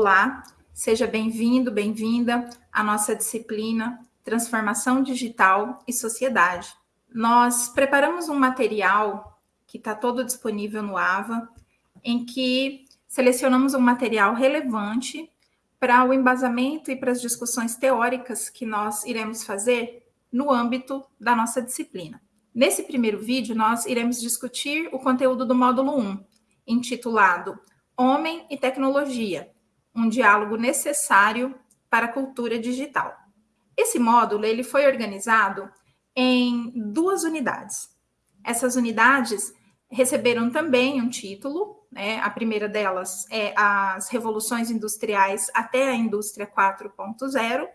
Olá, seja bem-vindo, bem-vinda à nossa disciplina Transformação Digital e Sociedade. Nós preparamos um material que está todo disponível no AVA, em que selecionamos um material relevante para o embasamento e para as discussões teóricas que nós iremos fazer no âmbito da nossa disciplina. Nesse primeiro vídeo, nós iremos discutir o conteúdo do módulo 1, intitulado Homem e Tecnologia, um diálogo necessário para a cultura digital. Esse módulo ele foi organizado em duas unidades. Essas unidades receberam também um título, né? a primeira delas é as revoluções industriais até a indústria 4.0,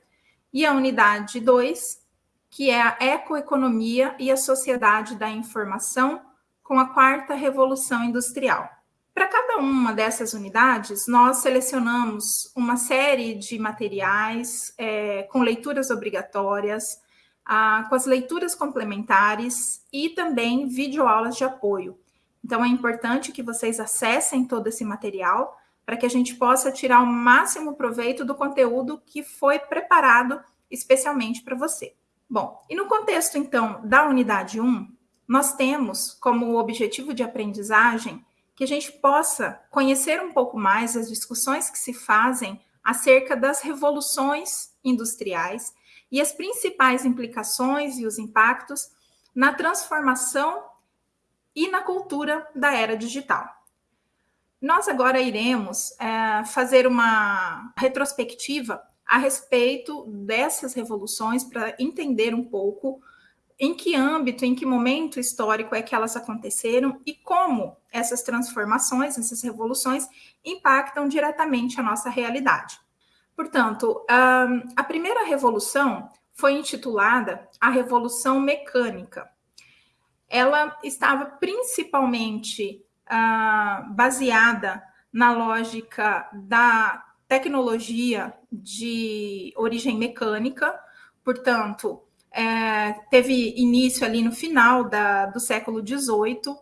e a unidade 2, que é a ecoeconomia e a sociedade da informação com a quarta revolução industrial. Para cada uma dessas unidades, nós selecionamos uma série de materiais é, com leituras obrigatórias, ah, com as leituras complementares e também videoaulas de apoio. Então, é importante que vocês acessem todo esse material para que a gente possa tirar o máximo proveito do conteúdo que foi preparado especialmente para você. Bom, e no contexto, então, da unidade 1, nós temos como objetivo de aprendizagem que a gente possa conhecer um pouco mais as discussões que se fazem acerca das revoluções industriais e as principais implicações e os impactos na transformação e na cultura da era digital. Nós agora iremos é, fazer uma retrospectiva a respeito dessas revoluções para entender um pouco em que âmbito, em que momento histórico é que elas aconteceram e como essas transformações, essas revoluções impactam diretamente a nossa realidade. Portanto, a primeira revolução foi intitulada a Revolução Mecânica. Ela estava principalmente baseada na lógica da tecnologia de origem mecânica, portanto, é, teve início ali no final da, do século XVIII,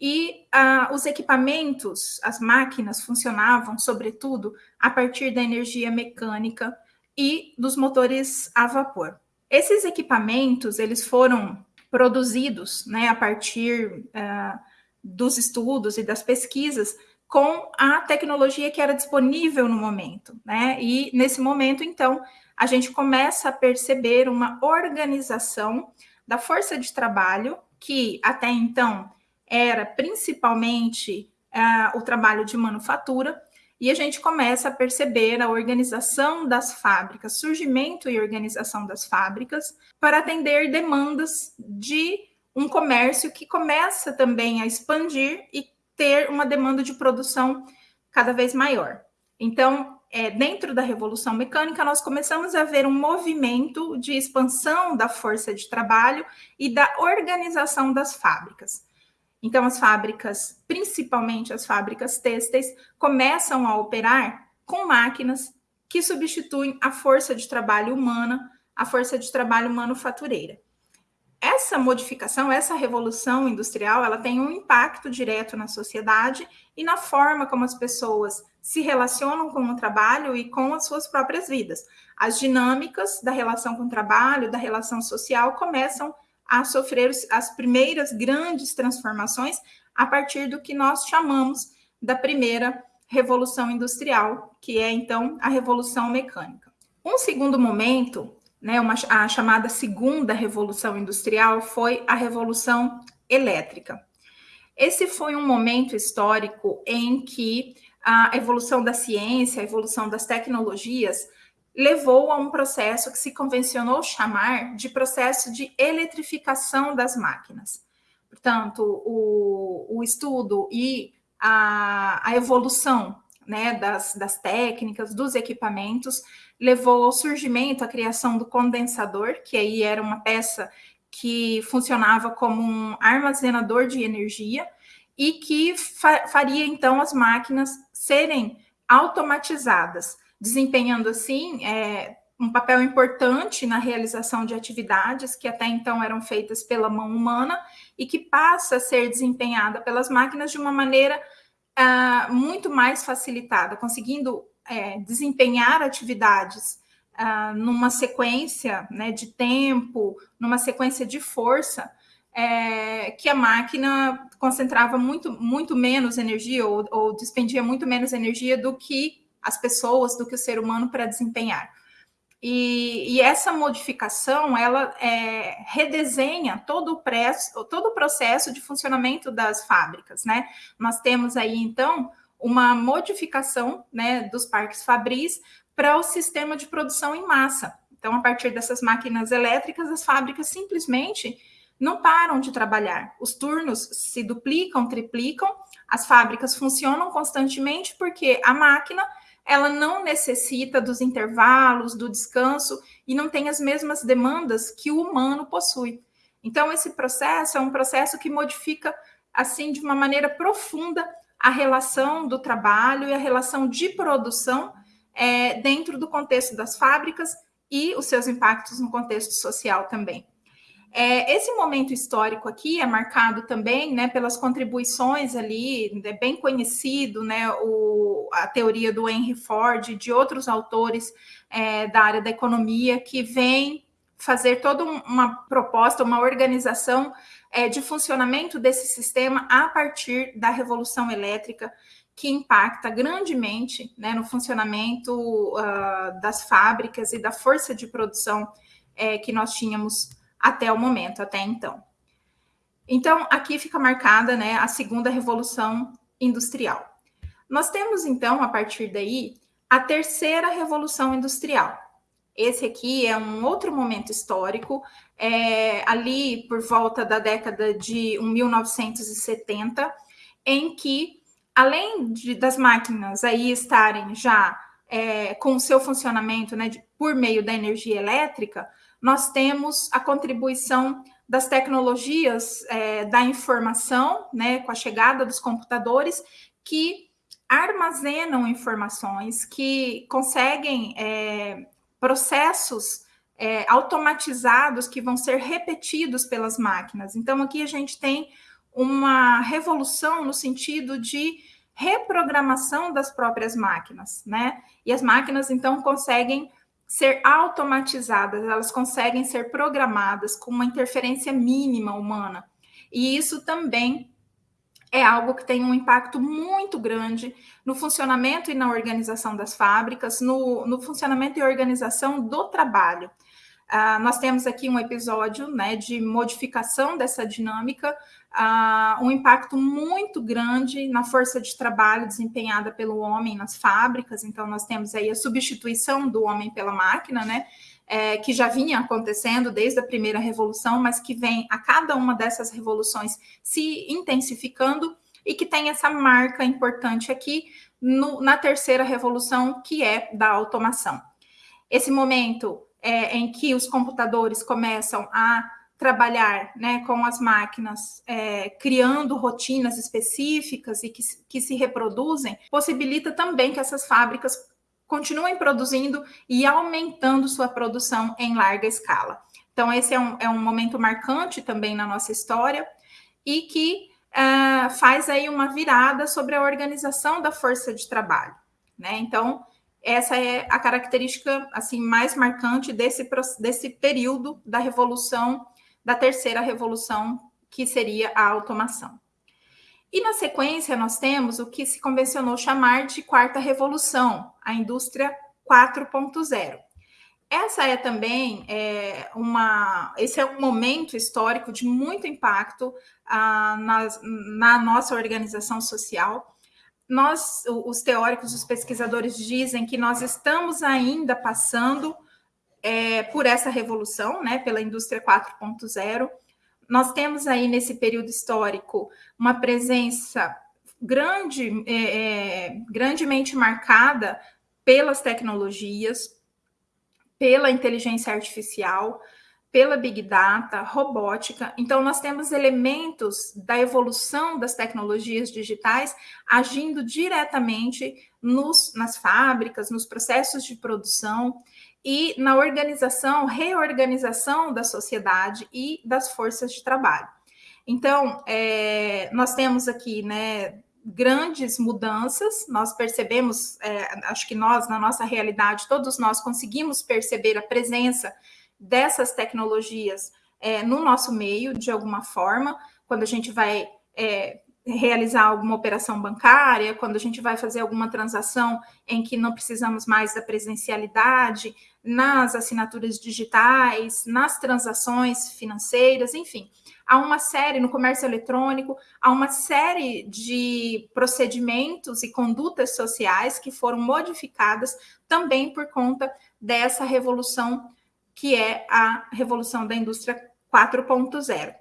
e ah, os equipamentos, as máquinas funcionavam, sobretudo, a partir da energia mecânica e dos motores a vapor. Esses equipamentos, eles foram produzidos né, a partir ah, dos estudos e das pesquisas com a tecnologia que era disponível no momento, né? E nesse momento, então, a gente começa a perceber uma organização da força de trabalho, que até então era principalmente uh, o trabalho de manufatura, e a gente começa a perceber a organização das fábricas, surgimento e organização das fábricas, para atender demandas de um comércio que começa também a expandir e ter uma demanda de produção cada vez maior. Então, é, dentro da Revolução Mecânica, nós começamos a ver um movimento de expansão da força de trabalho e da organização das fábricas. Então, as fábricas, principalmente as fábricas têxteis, começam a operar com máquinas que substituem a força de trabalho humana, a força de trabalho manufatureira essa modificação, essa revolução industrial, ela tem um impacto direto na sociedade e na forma como as pessoas se relacionam com o trabalho e com as suas próprias vidas. As dinâmicas da relação com o trabalho, da relação social, começam a sofrer as primeiras grandes transformações a partir do que nós chamamos da primeira revolução industrial, que é então a revolução mecânica. Um segundo momento né, uma, a chamada segunda revolução industrial foi a revolução elétrica. Esse foi um momento histórico em que a evolução da ciência, a evolução das tecnologias levou a um processo que se convencionou chamar de processo de eletrificação das máquinas. Portanto, o, o estudo e a, a evolução né, das, das técnicas, dos equipamentos, levou ao surgimento, à criação do condensador, que aí era uma peça que funcionava como um armazenador de energia e que fa faria então as máquinas serem automatizadas, desempenhando assim é, um papel importante na realização de atividades que até então eram feitas pela mão humana e que passa a ser desempenhada pelas máquinas de uma maneira uh, muito mais facilitada, conseguindo é, desempenhar atividades ah, numa sequência né, de tempo, numa sequência de força, é, que a máquina concentrava muito, muito menos energia ou, ou despendia muito menos energia do que as pessoas, do que o ser humano para desempenhar. E, e, essa modificação ela é, redesenha todo o, preço, todo o processo de funcionamento das fábricas, né? Nós temos aí então uma modificação né, dos parques fabris para o sistema de produção em massa. Então, a partir dessas máquinas elétricas, as fábricas simplesmente não param de trabalhar. Os turnos se duplicam, triplicam, as fábricas funcionam constantemente porque a máquina ela não necessita dos intervalos, do descanso e não tem as mesmas demandas que o humano possui. Então, esse processo é um processo que modifica, assim, de uma maneira profunda a relação do trabalho e a relação de produção é, dentro do contexto das fábricas e os seus impactos no contexto social também. É, esse momento histórico aqui é marcado também né, pelas contribuições ali, é bem conhecido né, o, a teoria do Henry Ford e de outros autores é, da área da economia que vem fazer toda uma proposta, uma organização é, de funcionamento desse sistema a partir da revolução elétrica, que impacta grandemente né, no funcionamento uh, das fábricas e da força de produção é, que nós tínhamos até o momento, até então. Então, aqui fica marcada né, a segunda revolução industrial. Nós temos, então, a partir daí, a terceira revolução industrial. Esse aqui é um outro momento histórico, é, ali por volta da década de 1970, em que, além de, das máquinas aí estarem já é, com o seu funcionamento né, de, por meio da energia elétrica, nós temos a contribuição das tecnologias é, da informação, né, com a chegada dos computadores, que armazenam informações, que conseguem é, processos é, automatizados que vão ser repetidos pelas máquinas. Então, aqui a gente tem uma revolução no sentido de reprogramação das próprias máquinas, né? E as máquinas, então, conseguem ser automatizadas, elas conseguem ser programadas com uma interferência mínima humana. E isso também é algo que tem um impacto muito grande no funcionamento e na organização das fábricas, no, no funcionamento e organização do trabalho. Uh, nós temos aqui um episódio né, de modificação dessa dinâmica, uh, um impacto muito grande na força de trabalho desempenhada pelo homem nas fábricas. Então, nós temos aí a substituição do homem pela máquina, né? É, que já vinha acontecendo desde a primeira revolução, mas que vem a cada uma dessas revoluções se intensificando e que tem essa marca importante aqui no, na terceira revolução, que é da automação. Esse momento é, em que os computadores começam a trabalhar né, com as máquinas, é, criando rotinas específicas e que, que se reproduzem, possibilita também que essas fábricas continuem produzindo e aumentando sua produção em larga escala. Então, esse é um, é um momento marcante também na nossa história e que uh, faz aí uma virada sobre a organização da força de trabalho. Né? Então, essa é a característica assim mais marcante desse, desse período da revolução da terceira revolução, que seria a automação. E na sequência, nós temos o que se convencionou chamar de quarta revolução, a indústria 4.0. Essa é também é, uma. Esse é um momento histórico de muito impacto ah, na, na nossa organização social. Nós, os teóricos, os pesquisadores dizem que nós estamos ainda passando é, por essa revolução, né, pela indústria 4.0. Nós temos aí nesse período histórico uma presença grande, é, é, grandemente marcada pelas tecnologias, pela inteligência artificial, pela Big Data, robótica. Então, nós temos elementos da evolução das tecnologias digitais agindo diretamente nos, nas fábricas, nos processos de produção e na organização, reorganização da sociedade e das forças de trabalho. Então, é, nós temos aqui, né, grandes mudanças. Nós percebemos, é, acho que nós, na nossa realidade, todos nós conseguimos perceber a presença dessas tecnologias é, no nosso meio, de alguma forma, quando a gente vai é, realizar alguma operação bancária, quando a gente vai fazer alguma transação em que não precisamos mais da presencialidade, nas assinaturas digitais, nas transações financeiras, enfim. Há uma série no comércio eletrônico, há uma série de procedimentos e condutas sociais que foram modificadas também por conta dessa revolução que é a revolução da indústria 4.0.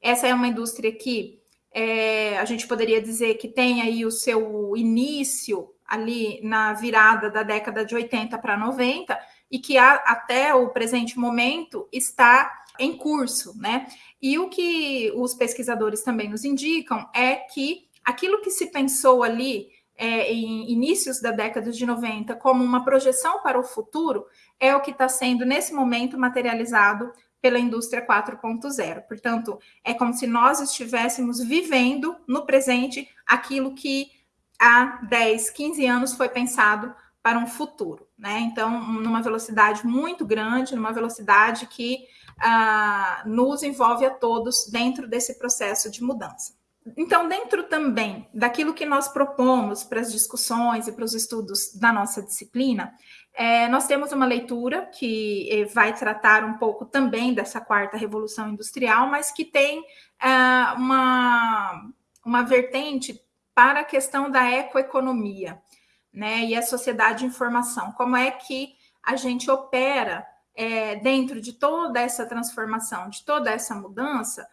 Essa é uma indústria que é, a gente poderia dizer que tem aí o seu início ali na virada da década de 80 para 90 e que a, até o presente momento está em curso, né? E o que os pesquisadores também nos indicam é que aquilo que se pensou ali é, em inícios da década de 90 como uma projeção para o futuro é o que está sendo nesse momento materializado pela indústria 4.0. Portanto, é como se nós estivéssemos vivendo no presente aquilo que há 10, 15 anos foi pensado para um futuro, né? Então, numa velocidade muito grande, numa velocidade que ah, nos envolve a todos dentro desse processo de mudança. Então, dentro também daquilo que nós propomos para as discussões e para os estudos da nossa disciplina, é, nós temos uma leitura que eh, vai tratar um pouco também dessa quarta revolução industrial, mas que tem é, uma, uma vertente para a questão da ecoeconomia, né? E a sociedade de informação. Como é que a gente opera é, dentro de toda essa transformação, de toda essa mudança,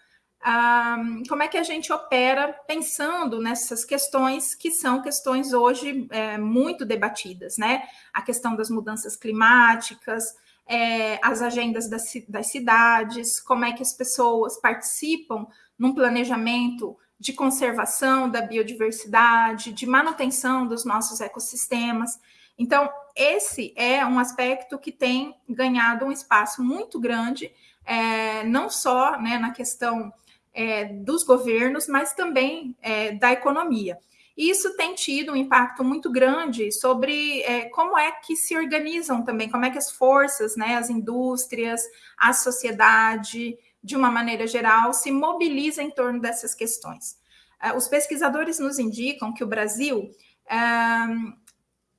como é que a gente opera pensando nessas questões que são questões hoje é, muito debatidas, né? A questão das mudanças climáticas, é, as agendas das, das cidades, como é que as pessoas participam num planejamento de conservação da biodiversidade, de manutenção dos nossos ecossistemas. Então, esse é um aspecto que tem ganhado um espaço muito grande, é, não só né, na questão é, dos governos, mas também é, da economia. E isso tem tido um impacto muito grande sobre é, como é que se organizam também, como é que as forças, né, as indústrias, a sociedade, de uma maneira geral, se mobilizam em torno dessas questões. É, os pesquisadores nos indicam que o Brasil, é,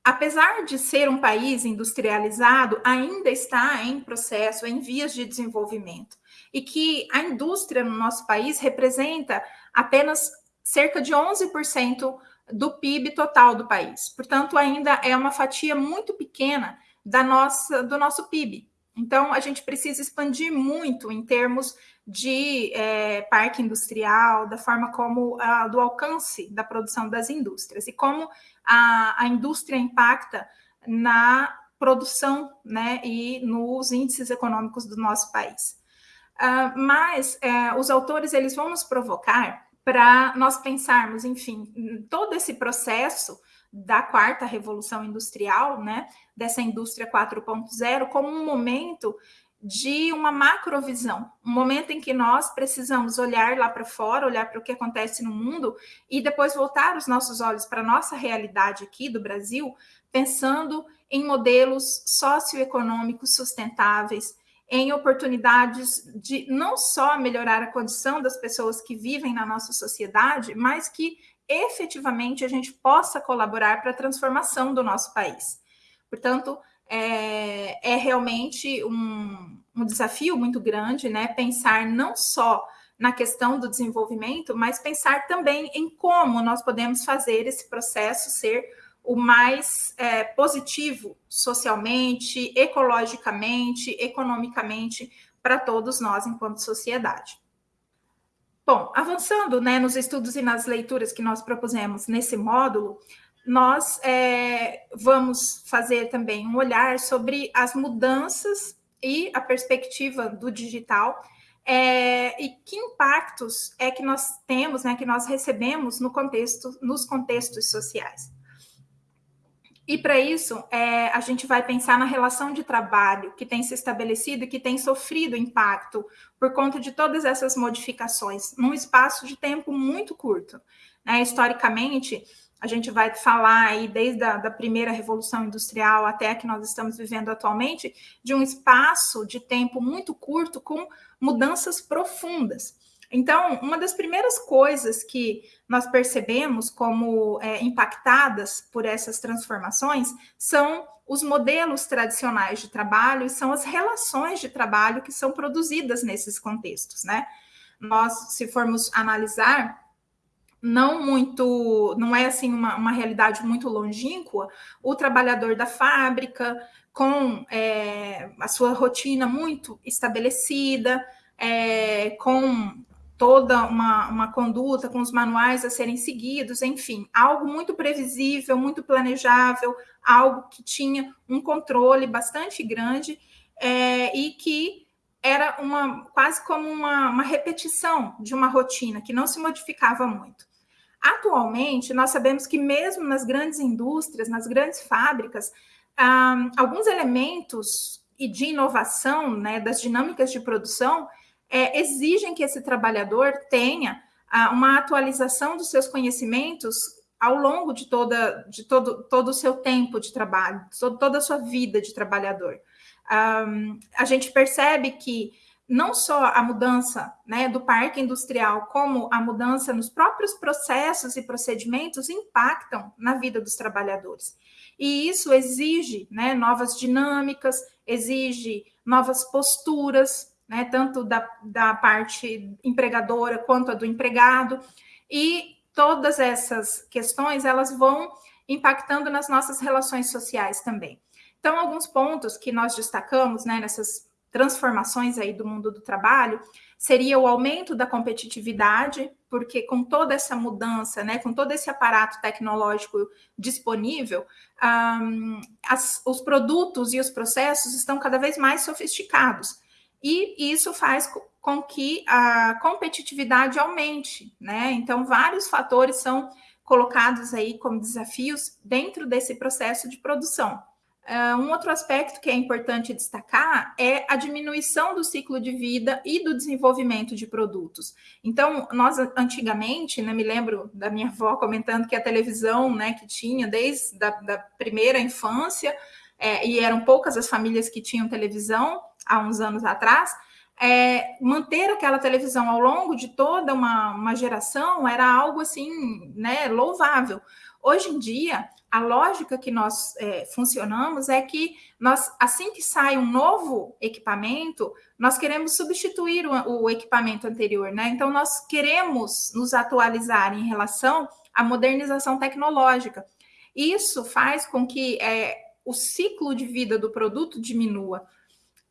apesar de ser um país industrializado, ainda está em processo, em vias de desenvolvimento e que a indústria no nosso país representa apenas cerca de 11% do PIB total do país. Portanto, ainda é uma fatia muito pequena da nossa, do nosso PIB. Então, a gente precisa expandir muito em termos de é, parque industrial, da forma como a, do alcance da produção das indústrias e como a, a indústria impacta na produção né, e nos índices econômicos do nosso país. Uh, mas uh, os autores eles vão nos provocar para nós pensarmos, enfim, todo esse processo da quarta revolução industrial, né, dessa indústria 4.0, como um momento de uma macrovisão, um momento em que nós precisamos olhar lá para fora, olhar para o que acontece no mundo e depois voltar os nossos olhos para a nossa realidade aqui do Brasil, pensando em modelos socioeconômicos sustentáveis, em oportunidades de não só melhorar a condição das pessoas que vivem na nossa sociedade, mas que efetivamente a gente possa colaborar para a transformação do nosso país. Portanto, é, é realmente um, um desafio muito grande, né? Pensar não só na questão do desenvolvimento, mas pensar também em como nós podemos fazer esse processo ser o mais é, positivo socialmente, ecologicamente, economicamente para todos nós enquanto sociedade. Bom, avançando né, nos estudos e nas leituras que nós propusemos nesse módulo, nós é, vamos fazer também um olhar sobre as mudanças e a perspectiva do digital é, e que impactos é que nós temos, né, que nós recebemos no contexto, nos contextos sociais. E para isso, é, a gente vai pensar na relação de trabalho que tem se estabelecido e que tem sofrido impacto por conta de todas essas modificações, num espaço de tempo muito curto. Né? Historicamente, a gente vai falar aí desde a da primeira revolução industrial até a que nós estamos vivendo atualmente, de um espaço de tempo muito curto com mudanças profundas. Então, uma das primeiras coisas que nós percebemos como é, impactadas por essas transformações são os modelos tradicionais de trabalho e são as relações de trabalho que são produzidas nesses contextos, né? Nós, se formos analisar, não muito, não é assim uma, uma realidade muito longínqua, o trabalhador da fábrica, com é, a sua rotina muito estabelecida, é, com toda uma, uma conduta, com os manuais a serem seguidos, enfim, algo muito previsível, muito planejável, algo que tinha um controle bastante grande é, e que era uma quase como uma, uma repetição de uma rotina que não se modificava muito. Atualmente, nós sabemos que mesmo nas grandes indústrias, nas grandes fábricas, ah, alguns elementos e de inovação, né, das dinâmicas de produção, é, exigem que esse trabalhador tenha ah, uma atualização dos seus conhecimentos ao longo de, toda, de todo, todo o seu tempo de trabalho, toda a sua vida de trabalhador. Um, a gente percebe que não só a mudança né, do parque industrial, como a mudança nos próprios processos e procedimentos impactam na vida dos trabalhadores. E isso exige né, novas dinâmicas, exige novas posturas, né, tanto da, da parte empregadora quanto a do empregado, e todas essas questões elas vão impactando nas nossas relações sociais também. Então, alguns pontos que nós destacamos né, nessas transformações aí do mundo do trabalho seria o aumento da competitividade, porque com toda essa mudança, né, com todo esse aparato tecnológico disponível, um, as, os produtos e os processos estão cada vez mais sofisticados e isso faz com que a competitividade aumente, né? Então, vários fatores são colocados aí como desafios dentro desse processo de produção. Uh, um outro aspecto que é importante destacar é a diminuição do ciclo de vida e do desenvolvimento de produtos. Então, nós antigamente, né, me lembro da minha avó comentando que a televisão, né, que tinha desde da primeira infância, é, e eram poucas as famílias que tinham televisão, há uns anos atrás, é, manter aquela televisão ao longo de toda uma, uma geração era algo assim, né, louvável. Hoje em dia, a lógica que nós é, funcionamos é que nós, assim que sai um novo equipamento, nós queremos substituir o, o equipamento anterior, né? Então, nós queremos nos atualizar em relação à modernização tecnológica. Isso faz com que é, o ciclo de vida do produto diminua.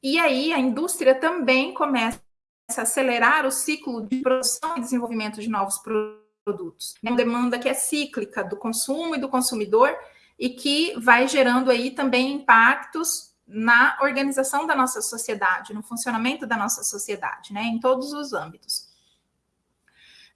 E aí a indústria também começa a acelerar o ciclo de produção e desenvolvimento de novos produtos. É uma demanda que é cíclica do consumo e do consumidor e que vai gerando aí também impactos na organização da nossa sociedade, no funcionamento da nossa sociedade, né, em todos os âmbitos.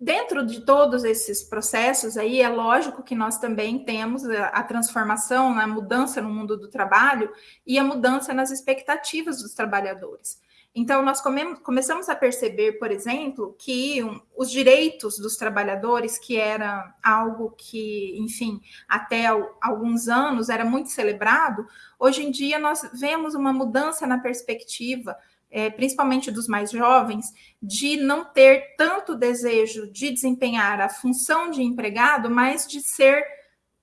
Dentro de todos esses processos aí, é lógico que nós também temos a, transformação, a mudança no mundo do trabalho e a mudança nas expectativas dos trabalhadores. Então, nós come começamos a perceber, por exemplo, que um, os direitos dos trabalhadores, que era algo que, enfim, até alguns anos era muito celebrado, hoje em dia nós vemos uma mudança na perspectiva é, principalmente dos mais jovens, de não ter tanto desejo de desempenhar a função de empregado, mas de ser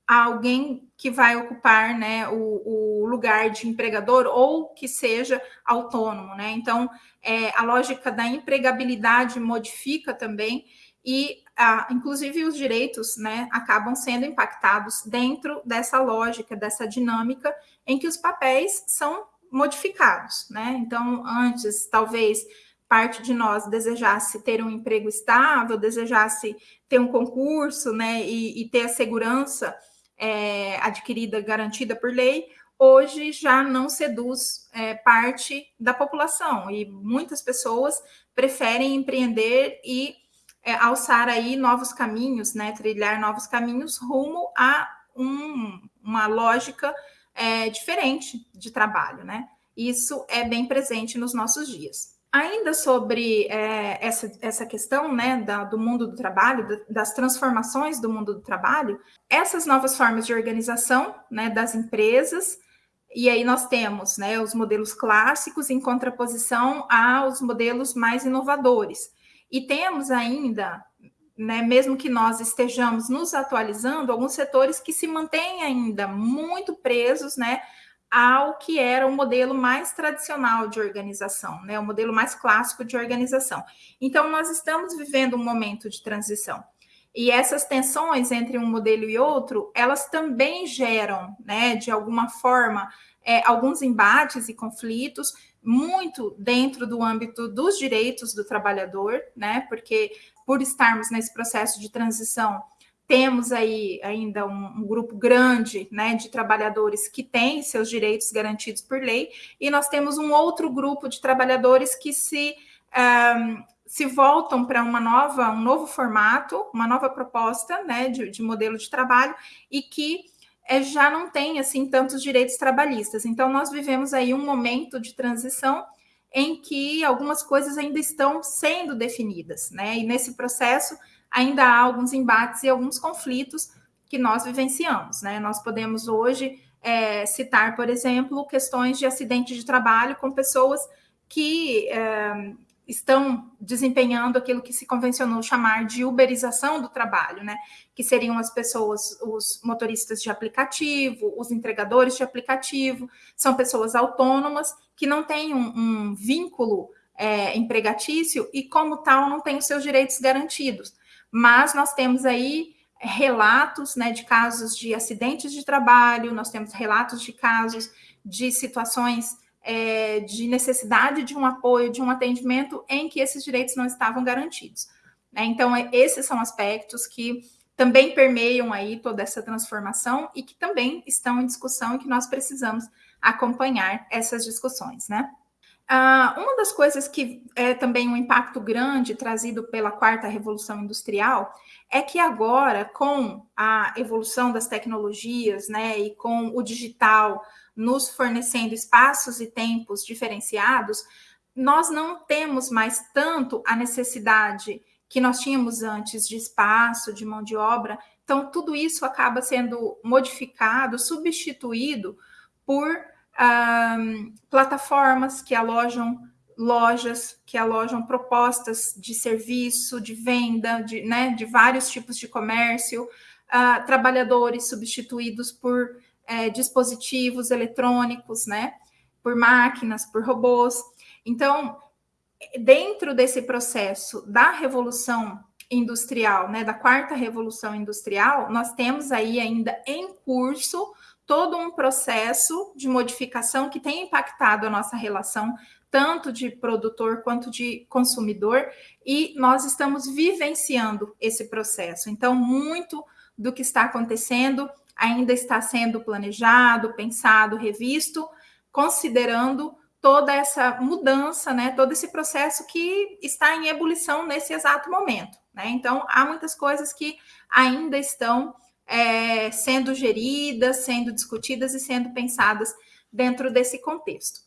alguém que vai ocupar né, o, o lugar de empregador ou que seja autônomo. Né? Então, é, a lógica da empregabilidade modifica também e, a, inclusive, os direitos né, acabam sendo impactados dentro dessa lógica, dessa dinâmica em que os papéis são modificados, né? Então, antes, talvez parte de nós desejasse ter um emprego estável, desejasse ter um concurso, né, e, e ter a segurança é, adquirida, garantida por lei, hoje já não seduz é, parte da população. E muitas pessoas preferem empreender e é, alçar aí novos caminhos, né, trilhar novos caminhos rumo a um, uma lógica é, diferente de trabalho, né? Isso é bem presente nos nossos dias. Ainda sobre é, essa, essa questão né, da, do mundo do trabalho, das transformações do mundo do trabalho, essas novas formas de organização né, das empresas, e aí nós temos né, os modelos clássicos em contraposição aos modelos mais inovadores. E temos ainda, né, mesmo que nós estejamos nos atualizando, alguns setores que se mantêm ainda muito presos né, ao que era o modelo mais tradicional de organização, né? O modelo mais clássico de organização. Então, nós estamos vivendo um momento de transição. E essas tensões entre um modelo e outro, elas também geram, né, de alguma forma, é, alguns embates e conflitos, muito dentro do âmbito dos direitos do trabalhador, né? Porque por estarmos nesse processo de transição, temos aí ainda um, um, grupo grande né, de trabalhadores que têm seus direitos garantidos por lei, e nós temos um outro grupo de trabalhadores que se, um, se voltam para uma nova, um novo formato, uma nova proposta né, de, de modelo de trabalho, e que é, já não tem assim tantos direitos trabalhistas. Então, nós vivemos aí um momento de transição em que algumas coisas ainda estão sendo definidas, né? E nesse processo ainda há alguns embates e alguns conflitos que nós vivenciamos. Né? Nós podemos hoje é, citar, por exemplo, questões de acidente de trabalho com pessoas que é, estão desempenhando aquilo que se convencionou chamar de uberização do trabalho, né? Que seriam as pessoas, os motoristas de aplicativo, os entregadores de aplicativo, são pessoas autônomas que não têm um, um vínculo é, empregatício e, como tal, não têm os seus direitos garantidos mas nós temos aí relatos né, de casos de acidentes de trabalho, nós temos relatos de casos de situações é, de necessidade de um apoio, de um atendimento em que esses direitos não estavam garantidos. Né? Então, é, esses são aspectos que também permeiam aí toda essa transformação e que também estão em discussão e que nós precisamos acompanhar essas discussões, né? Uh, uma das coisas que é também um impacto grande trazido pela quarta revolução industrial é que agora, com a evolução das tecnologias, né, e com o digital nos fornecendo espaços e tempos diferenciados, nós não temos mais tanto a necessidade que nós tínhamos antes de espaço, de mão de obra. Então, tudo isso acaba sendo modificado, substituído por um, plataformas que alojam lojas, que alojam propostas de serviço, de venda, de, né, de vários tipos de comércio, uh, trabalhadores substituídos por é, dispositivos eletrônicos, né, por máquinas, por robôs. Então, dentro desse processo da revolução industrial, né, da quarta revolução industrial, nós temos aí ainda em curso todo um processo de modificação que tem impactado a nossa relação, tanto de produtor quanto de consumidor, e nós estamos vivenciando esse processo. Então, muito do que está acontecendo ainda está sendo planejado, pensado, revisto, considerando toda essa mudança, né, todo esse processo que está em ebulição nesse exato momento. Né? Então, há muitas coisas que ainda estão é, sendo geridas, sendo discutidas e sendo pensadas dentro desse contexto.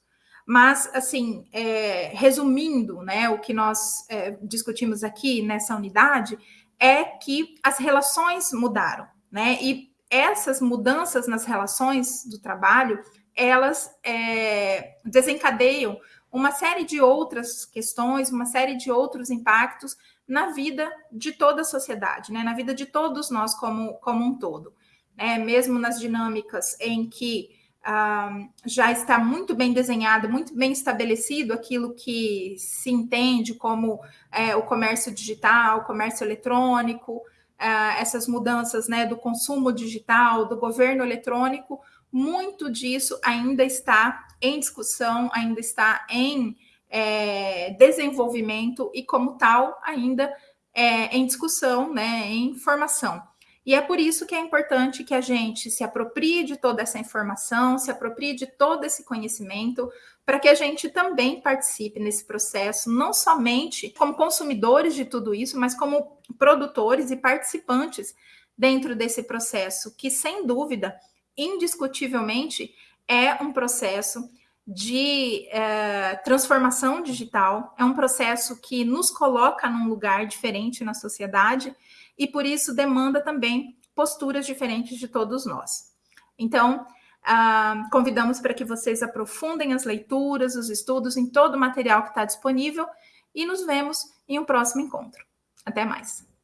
Mas, assim, é, resumindo, né, o que nós é, discutimos aqui nessa unidade é que as relações mudaram, né? E essas mudanças nas relações do trabalho, elas é, desencadeiam uma série de outras questões, uma série de outros impactos na vida de toda a sociedade, né? na vida de todos nós como, como um todo. Né? Mesmo nas dinâmicas em que ah, já está muito bem desenhado, muito bem estabelecido aquilo que se entende como é, o comércio digital, o comércio eletrônico, ah, essas mudanças né, do consumo digital, do governo eletrônico, muito disso ainda está em discussão, ainda está em é, desenvolvimento e, como tal, ainda é, em discussão, né, em formação. E é por isso que é importante que a gente se aproprie de toda essa informação, se aproprie de todo esse conhecimento, para que a gente também participe nesse processo, não somente como consumidores de tudo isso, mas como produtores e participantes dentro desse processo, que sem dúvida, indiscutivelmente, é um processo de é, transformação digital, é um processo que nos coloca num lugar diferente na sociedade e por isso demanda também posturas diferentes de todos nós. Então, ah, convidamos para que vocês aprofundem as leituras, os estudos em todo o material que está disponível e nos vemos em um próximo encontro. Até mais!